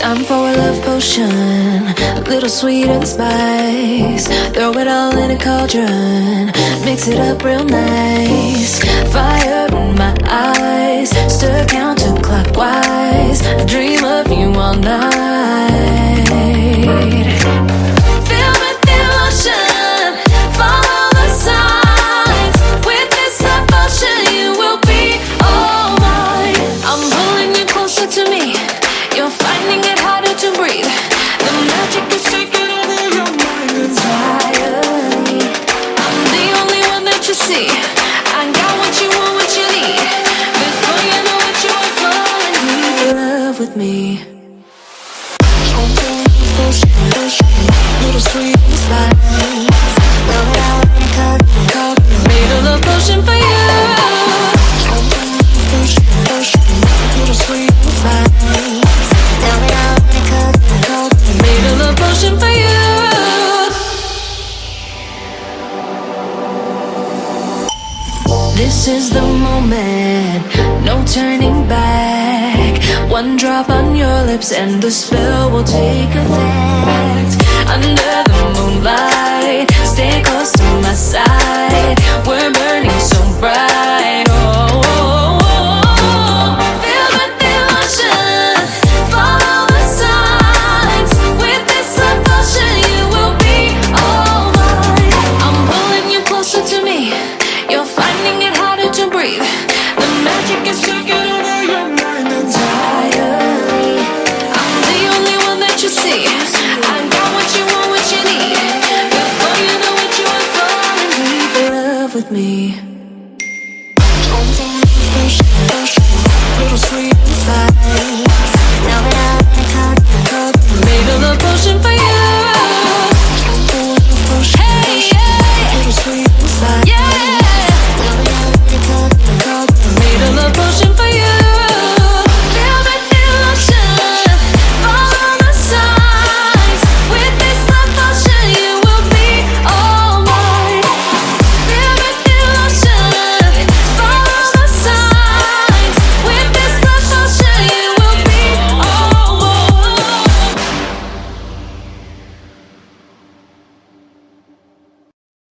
I'm for a love potion, a little sweet and spice. Throw it all in a cauldron, mix it up real nice. Fire in my eyes, stir counterclockwise. I dream of you all night. With devotion, follow the signs. With this you will be all mine. I'm pulling you closer to me. With me. This is the moment, no turning back. One drop on your lips and the spell will take effect. Under the moonlight, me.